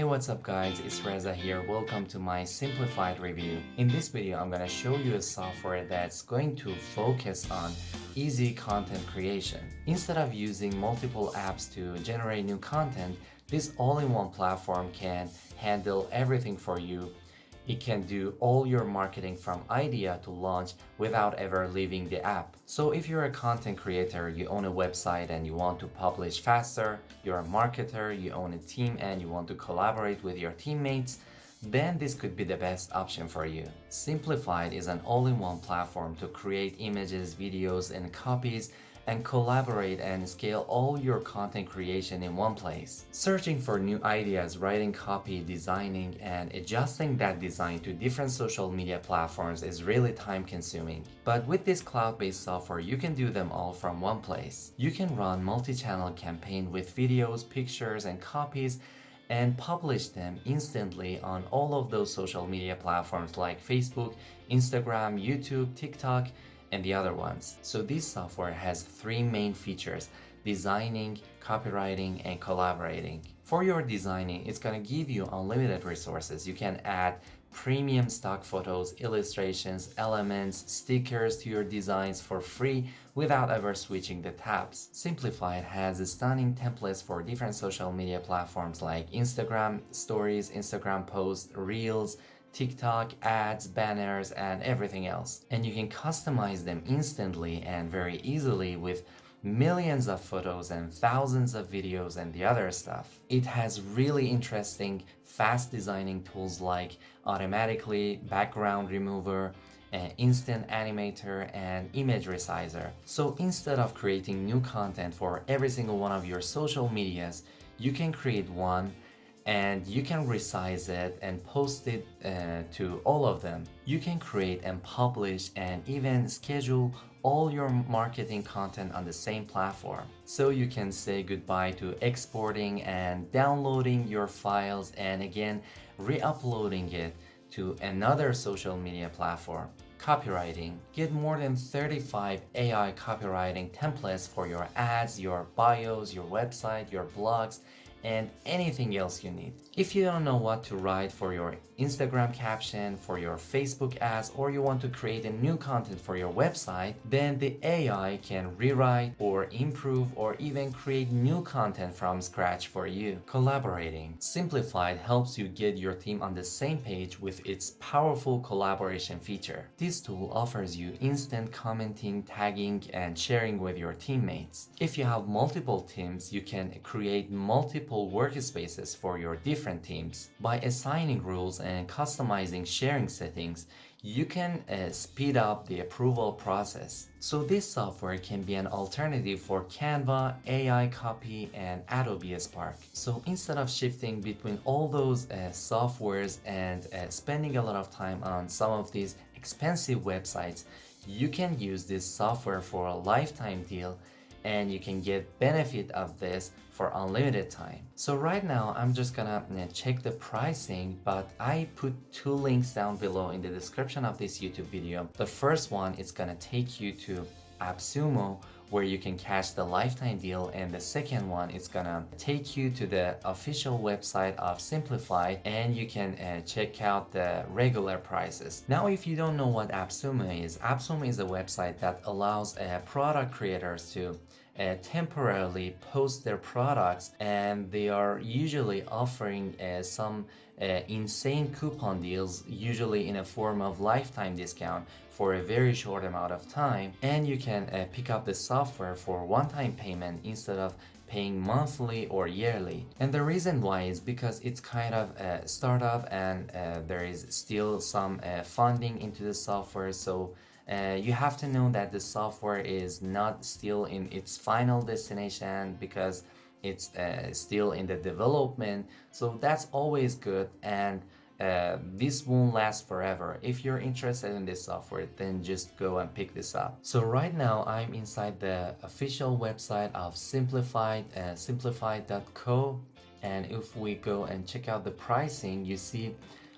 Hey what's up guys, it's Reza here, welcome to my simplified review. In this video I'm gonna show you a software that's going to focus on easy content creation. Instead of using multiple apps to generate new content, this all-in-one platform can handle everything for you it can do all your marketing from idea to launch without ever leaving the app. So if you're a content creator, you own a website and you want to publish faster, you're a marketer, you own a team and you want to collaborate with your teammates, then this could be the best option for you. Simplified is an all-in-one platform to create images, videos, and copies and collaborate and scale all your content creation in one place. Searching for new ideas, writing copy, designing, and adjusting that design to different social media platforms is really time consuming. But with this cloud-based software, you can do them all from one place. You can run multi-channel campaign with videos, pictures, and copies and publish them instantly on all of those social media platforms like Facebook, Instagram, YouTube, TikTok, and the other ones. So this software has three main features, designing, copywriting, and collaborating. For your designing, it's gonna give you unlimited resources. You can add premium stock photos, illustrations, elements, stickers to your designs for free without ever switching the tabs. Simplified has stunning templates for different social media platforms like Instagram stories, Instagram posts, Reels, TikTok, ads, banners, and everything else. And you can customize them instantly and very easily with millions of photos and thousands of videos and the other stuff. It has really interesting fast designing tools like automatically background remover, an instant animator and image resizer. So instead of creating new content for every single one of your social medias, you can create one and you can resize it and post it uh, to all of them. You can create and publish and even schedule all your marketing content on the same platform. So you can say goodbye to exporting and downloading your files and again re-uploading it to another social media platform. Copywriting. Get more than 35 AI copywriting templates for your ads, your bios, your website, your blogs, and anything else you need. If you don't know what to write for your Instagram caption, for your Facebook ads, or you want to create a new content for your website, then the AI can rewrite or improve or even create new content from scratch for you. Collaborating. Simplified helps you get your team on the same page with its powerful collaboration feature. This tool offers you instant commenting, tagging, and sharing with your teammates. If you have multiple teams, you can create multiple workspaces for your different teams. By assigning rules and customizing sharing settings, you can uh, speed up the approval process. So this software can be an alternative for Canva, AI Copy, and Adobe Spark. So instead of shifting between all those uh, softwares and uh, spending a lot of time on some of these expensive websites, you can use this software for a lifetime deal and you can get benefit of this for unlimited time. So right now I'm just gonna check the pricing but I put two links down below in the description of this YouTube video. The first one is gonna take you to AppSumo where you can catch the lifetime deal and the second one is gonna take you to the official website of Simplify and you can uh, check out the regular prices. Now if you don't know what AppSumo is, AppSumo is a website that allows uh, product creators to uh, temporarily post their products and they are usually offering uh, some uh, insane coupon deals usually in a form of lifetime discount for a very short amount of time and you can uh, pick up the software for one-time payment instead of paying monthly or yearly. And the reason why is because it's kind of a startup and uh, there is still some uh, funding into the software so uh, you have to know that the software is not still in its final destination because it's uh, still in the development so that's always good and uh, this won't last forever. If you're interested in this software, then just go and pick this up. So right now, I'm inside the official website of Simplified, uh, simplified.co. And if we go and check out the pricing, you see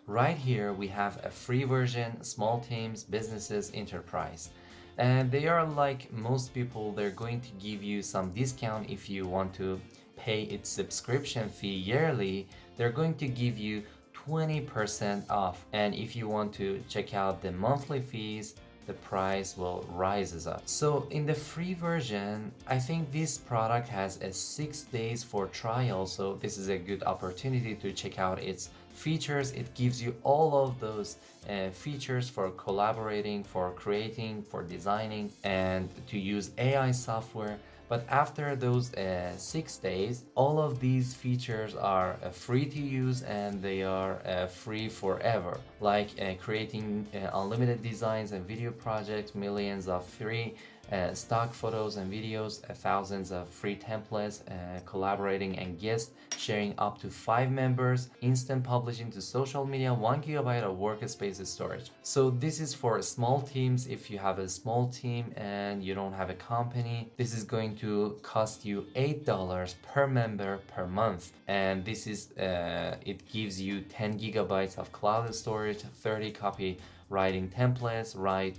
Right here we have a free version, small teams, businesses, enterprise. And they are like most people, they're going to give you some discount if you want to pay its subscription fee yearly they're going to give you 20% off. And if you want to check out the monthly fees, the price will rises up. So in the free version, I think this product has a six days for trial. So this is a good opportunity to check out its features. It gives you all of those uh, features for collaborating, for creating, for designing, and to use AI software. But after those uh, six days, all of these features are uh, free to use and they are uh, free forever. Like uh, creating uh, unlimited designs and video projects, millions of free uh, stock photos and videos, uh, thousands of free templates, uh, collaborating and guest sharing up to five members, instant publishing to social media, one gigabyte of workspace storage. So this is for small teams. If you have a small team and you don't have a company, this is going to cost you $8 per member per month. And this is, uh, it gives you 10 gigabytes of cloud storage, 30 copy writing templates, write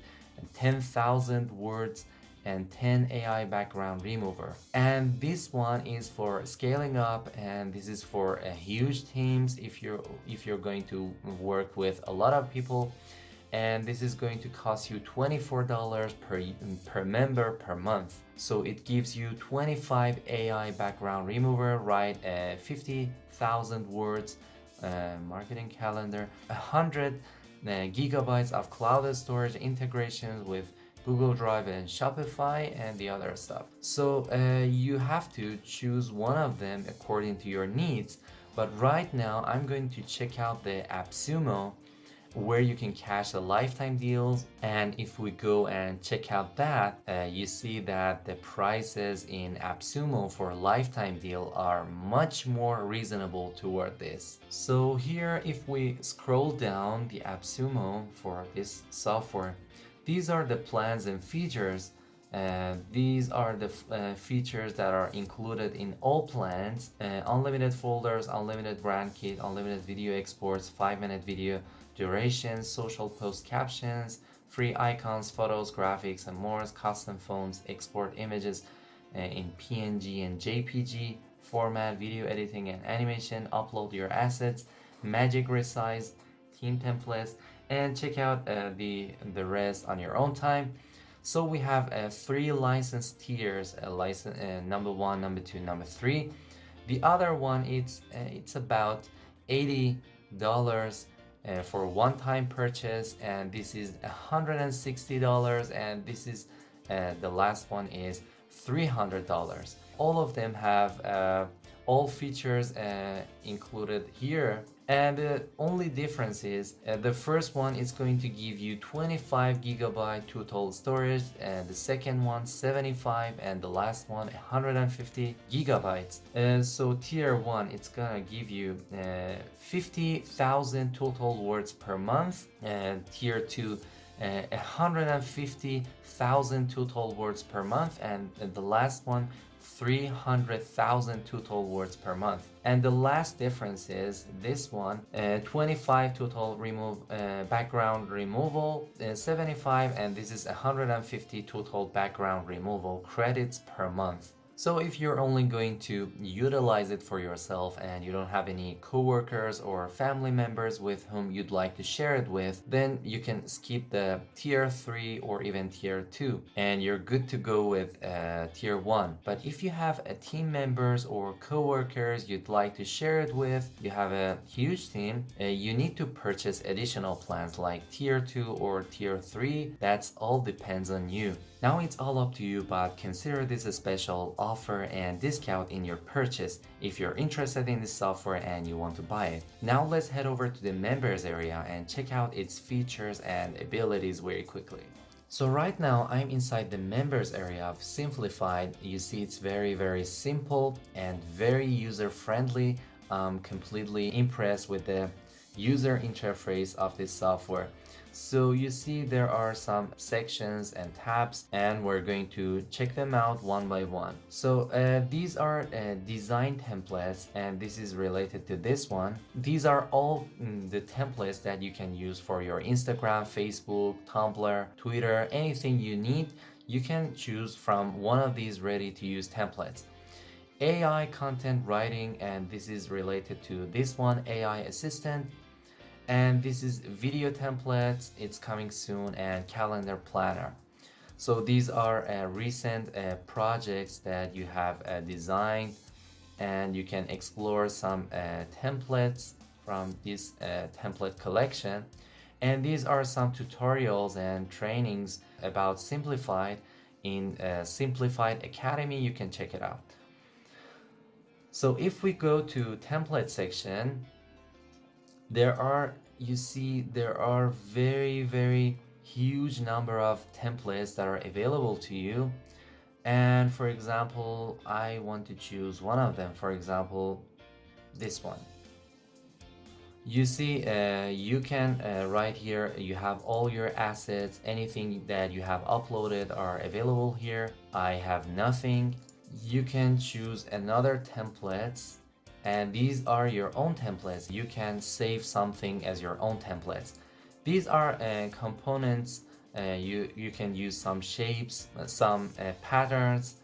10,000 words and 10 AI background remover. And this one is for scaling up and this is for a huge teams if you're if you're going to work with a lot of people and this is going to cost you $24 per, per member per month. So it gives you 25 AI background remover, write uh, 50,000 words, uh, marketing calendar, 100 uh, gigabytes of cloud storage integrations with Google Drive and Shopify and the other stuff. So uh, you have to choose one of them according to your needs. But right now I'm going to check out the AppSumo where you can cash the lifetime deals and if we go and check out that uh, you see that the prices in AppSumo for a lifetime deal are much more reasonable toward this so here if we scroll down the AppSumo for this software these are the plans and features. Uh, these are the uh, features that are included in all plans. Uh, unlimited folders, unlimited brand kit, unlimited video exports, 5 minute video duration, social post captions, free icons, photos, graphics, and more, custom phones, export images uh, in PNG and JPG format, video editing and animation, upload your assets, magic resize, theme templates, and check out uh, the, the rest on your own time. So we have uh, three license tiers, uh, license uh, number one, number two, number three. The other one, it's, uh, it's about $80 uh, for one-time purchase and this is $160 and this is uh, the last one is $300 all of them have all features included here and the only difference is uh, the first one is going to give you 25 gigabyte total storage and the second one 75 and the last one 150 gigabytes. Uh, so tier 1 it's gonna give you uh, 50,000 total words per month and tier 2 uh, 150,000 total words per month and the last one 300,000 total words per month. And the last difference is this one, uh, 25 total remove uh, background removal, uh, 75 and this is 150 total background removal credits per month. So if you're only going to utilize it for yourself and you don't have any coworkers or family members with whom you'd like to share it with, then you can skip the tier 3 or even tier 2 and you're good to go with uh, tier 1. But if you have a team members or coworkers you'd like to share it with, you have a huge team, uh, you need to purchase additional plans like tier 2 or tier 3. That's all depends on you. Now it's all up to you but consider this a special offer and discount in your purchase if you're interested in this software and you want to buy it. Now let's head over to the members area and check out its features and abilities very quickly. So right now I'm inside the members area of Simplified. You see it's very very simple and very user friendly. I'm completely impressed with the user interface of this software. So you see there are some sections and tabs and we're going to check them out one by one. So uh, these are uh, design templates and this is related to this one. These are all mm, the templates that you can use for your Instagram, Facebook, Tumblr, Twitter, anything you need. You can choose from one of these ready to use templates. AI content writing and this is related to this one AI assistant and this is video templates. It's coming soon and calendar planner. So these are uh, recent uh, projects that you have uh, designed and you can explore some uh, templates from this uh, template collection. And these are some tutorials and trainings about simplified. In uh, simplified academy you can check it out. So if we go to template section there are you see there are very very huge number of templates that are available to you. And for example I want to choose one of them. For example this one. You see uh, you can uh, right here you have all your assets anything that you have uploaded are available here. I have nothing. You can choose another templates and these are your own templates. You can save something as your own templates. These are uh, components uh, you you can use some shapes some uh, patterns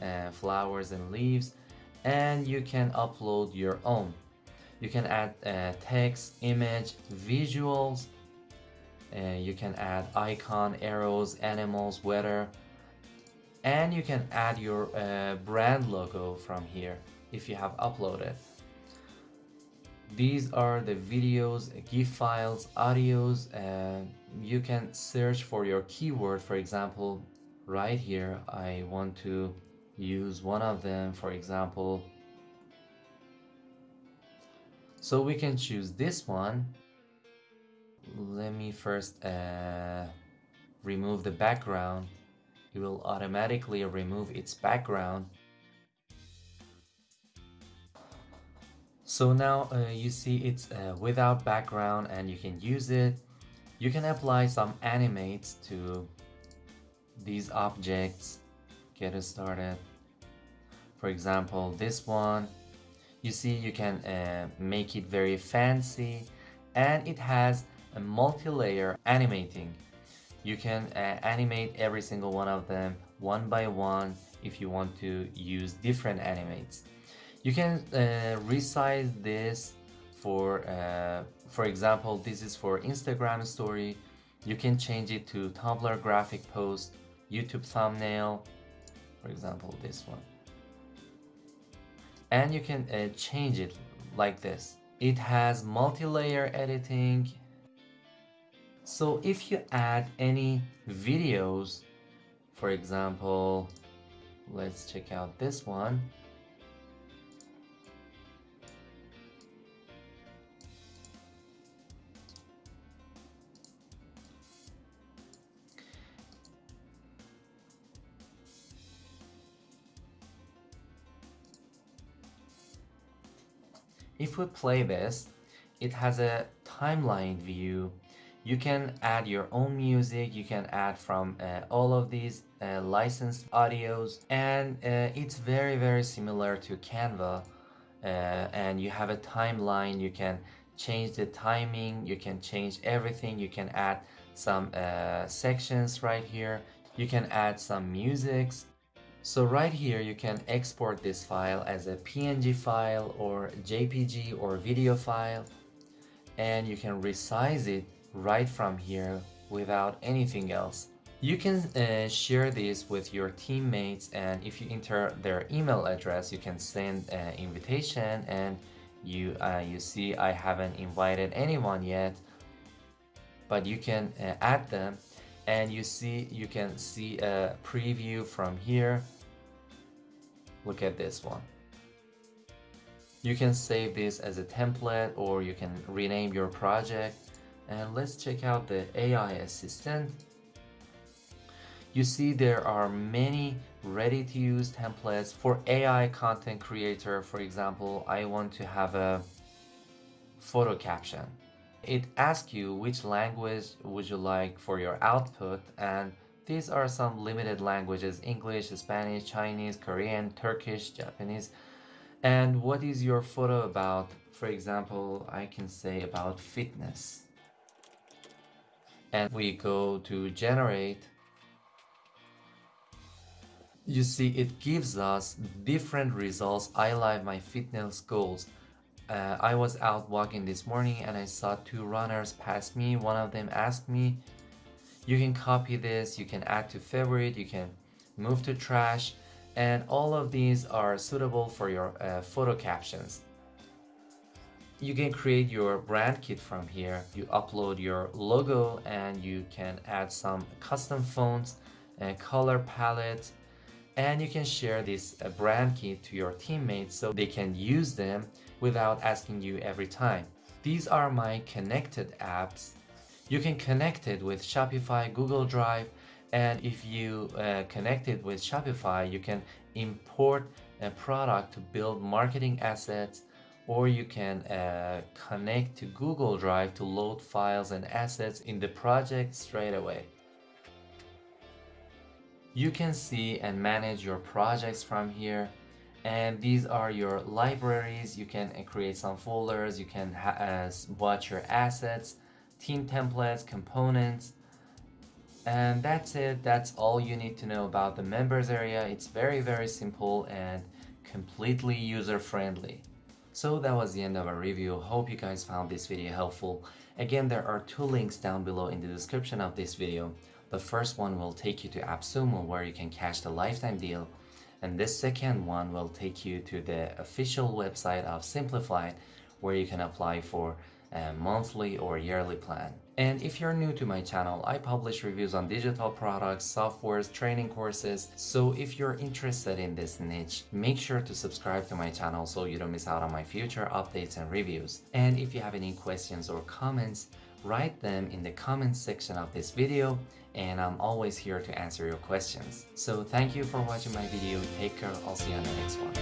uh, flowers and leaves and you can upload your own. You can add uh, text image visuals uh, you can add icon arrows animals weather and you can add your brand logo from here if you have uploaded. These are the videos gif files audios and you can search for your keyword. For example right here I want to use one of them for example. So we can choose this one. Let me first uh, remove the background. It will automatically remove its background So now uh, you see it's uh, without background and you can use it. You can apply some animates to these objects, get it started. For example, this one, you see you can uh, make it very fancy and it has a multi-layer animating. You can uh, animate every single one of them one by one if you want to use different animates. You can uh, resize this for, uh, for example, this is for Instagram story. You can change it to Tumblr graphic post, YouTube thumbnail, for example, this one. And you can uh, change it like this. It has multi-layer editing. So if you add any videos, for example, let's check out this one. If we play this, it has a timeline view. You can add your own music, you can add from uh, all of these uh, licensed audios and uh, it's very very similar to Canva uh, and you have a timeline, you can change the timing, you can change everything, you can add some uh, sections right here, you can add some musics so right here you can export this file as a PNG file or JPG or video file and you can resize it right from here without anything else. You can uh, share this with your teammates and if you enter their email address you can send an invitation and you uh, you see I haven't invited anyone yet but you can uh, add them and you see you can see a preview from here. Look at this one. You can save this as a template or you can rename your project. And let's check out the AI assistant. You see there are many ready to use templates for AI content creator. For example I want to have a photo caption it asks you which language would you like for your output and these are some limited languages English, Spanish, Chinese, Korean, Turkish, Japanese. And what is your photo about? For example I can say about fitness. And we go to generate. You see it gives us different results. I like my fitness goals uh, I was out walking this morning and I saw two runners pass me. One of them asked me you can copy this you can add to favorite you can move to trash and all of these are suitable for your uh, photo captions. You can create your brand kit from here. You upload your logo and you can add some custom fonts and color palette and you can share this uh, brand kit to your teammates so they can use them without asking you every time. These are my connected apps. You can connect it with Shopify Google Drive and if you uh, connect it with Shopify you can import a product to build marketing assets or you can uh, connect to Google Drive to load files and assets in the project straight away. You can see and manage your projects from here and these are your libraries. You can uh, create some folders, you can uh, watch your assets, team templates, components, and that's it. That's all you need to know about the members area. It's very, very simple and completely user-friendly. So that was the end of our review. Hope you guys found this video helpful. Again, there are two links down below in the description of this video. The first one will take you to AppSumo where you can cash the lifetime deal. And this second one will take you to the official website of Simplified where you can apply for a monthly or yearly plan. And if you're new to my channel, I publish reviews on digital products, softwares, training courses. So if you're interested in this niche, make sure to subscribe to my channel so you don't miss out on my future updates and reviews. And if you have any questions or comments, write them in the comments section of this video and I'm always here to answer your questions. So thank you for watching my video, take care, I'll see you on the next one.